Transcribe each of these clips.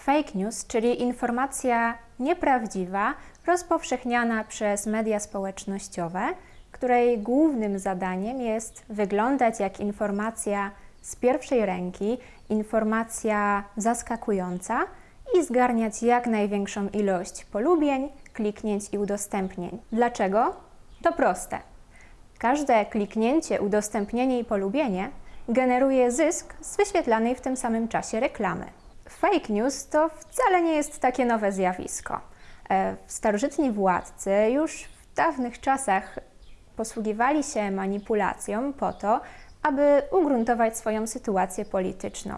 Fake news, czyli informacja nieprawdziwa, rozpowszechniana przez media społecznościowe, której głównym zadaniem jest wyglądać jak informacja z pierwszej ręki, informacja zaskakująca i zgarniać jak największą ilość polubień, kliknięć i udostępnień. Dlaczego? To proste. Każde kliknięcie, udostępnienie i polubienie generuje zysk z wyświetlanej w tym samym czasie reklamy. Fake news to wcale nie jest takie nowe zjawisko. E, Starożytni władcy już w dawnych czasach posługiwali się manipulacją po to, aby ugruntować swoją sytuację polityczną.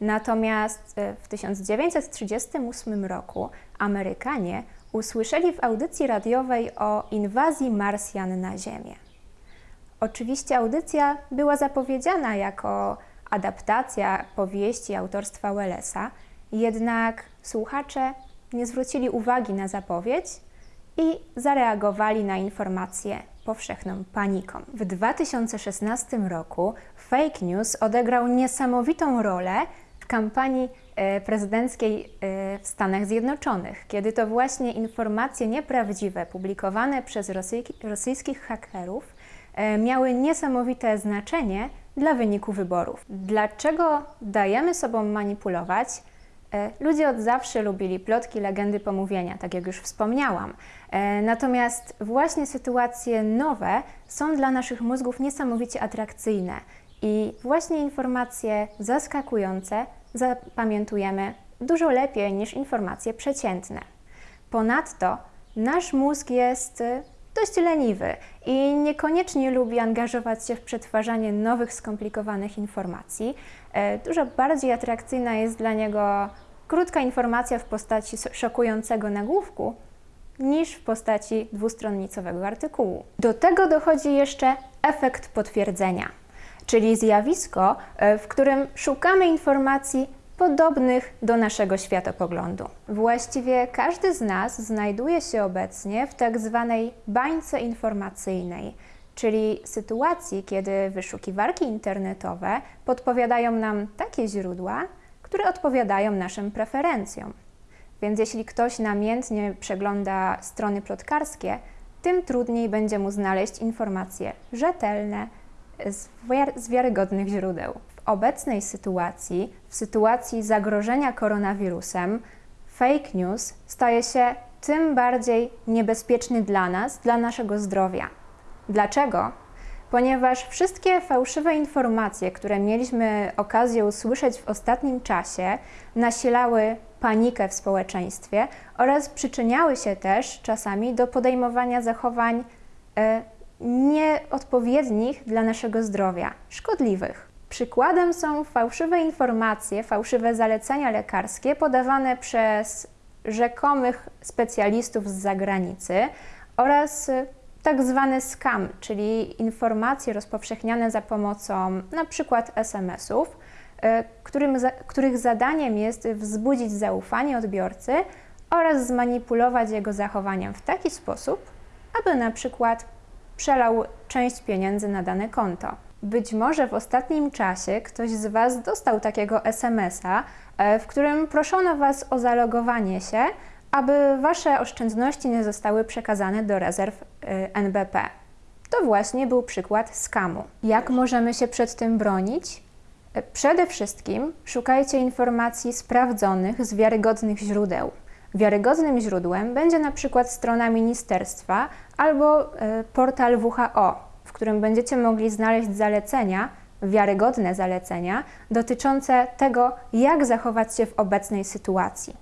Natomiast e, w 1938 roku Amerykanie usłyszeli w audycji radiowej o inwazji Marsjan na Ziemię. Oczywiście audycja była zapowiedziana jako adaptacja powieści autorstwa Wellesa, jednak słuchacze nie zwrócili uwagi na zapowiedź i zareagowali na informację powszechną paniką. W 2016 roku fake news odegrał niesamowitą rolę w kampanii e, prezydenckiej e, w Stanach Zjednoczonych, kiedy to właśnie informacje nieprawdziwe publikowane przez rosyjskich hakerów e, miały niesamowite znaczenie dla wyniku wyborów. Dlaczego dajemy sobą manipulować? E, ludzie od zawsze lubili plotki, legendy, pomówienia, tak jak już wspomniałam. E, natomiast właśnie sytuacje nowe są dla naszych mózgów niesamowicie atrakcyjne i właśnie informacje zaskakujące zapamiętujemy dużo lepiej niż informacje przeciętne. Ponadto nasz mózg jest dość leniwy i niekoniecznie lubi angażować się w przetwarzanie nowych, skomplikowanych informacji. E, dużo bardziej atrakcyjna jest dla niego krótka informacja w postaci szokującego nagłówku niż w postaci dwustronnicowego artykułu. Do tego dochodzi jeszcze efekt potwierdzenia, czyli zjawisko, e, w którym szukamy informacji podobnych do naszego światopoglądu. Właściwie każdy z nas znajduje się obecnie w tak zwanej bańce informacyjnej, czyli sytuacji, kiedy wyszukiwarki internetowe podpowiadają nam takie źródła, które odpowiadają naszym preferencjom. Więc jeśli ktoś namiętnie przegląda strony plotkarskie, tym trudniej będzie mu znaleźć informacje rzetelne z wiarygodnych źródeł obecnej sytuacji, w sytuacji zagrożenia koronawirusem, fake news staje się tym bardziej niebezpieczny dla nas, dla naszego zdrowia. Dlaczego? Ponieważ wszystkie fałszywe informacje, które mieliśmy okazję usłyszeć w ostatnim czasie, nasilały panikę w społeczeństwie oraz przyczyniały się też czasami do podejmowania zachowań e, nieodpowiednich dla naszego zdrowia, szkodliwych. Przykładem są fałszywe informacje, fałszywe zalecenia lekarskie podawane przez rzekomych specjalistów z zagranicy oraz tak zwany scam, czyli informacje rozpowszechniane za pomocą np. SMS-ów, którym, których zadaniem jest wzbudzić zaufanie odbiorcy oraz zmanipulować jego zachowaniem w taki sposób, aby na przykład przelał część pieniędzy na dane konto. Być może w ostatnim czasie ktoś z Was dostał takiego SMS-a, e, w którym proszono Was o zalogowanie się, aby Wasze oszczędności nie zostały przekazane do rezerw e, NBP. To właśnie był przykład skamu. Jak możemy się przed tym bronić? E, przede wszystkim szukajcie informacji sprawdzonych z wiarygodnych źródeł. Wiarygodnym źródłem będzie na przykład strona ministerstwa albo portal WHO, w którym będziecie mogli znaleźć zalecenia, wiarygodne zalecenia dotyczące tego, jak zachować się w obecnej sytuacji.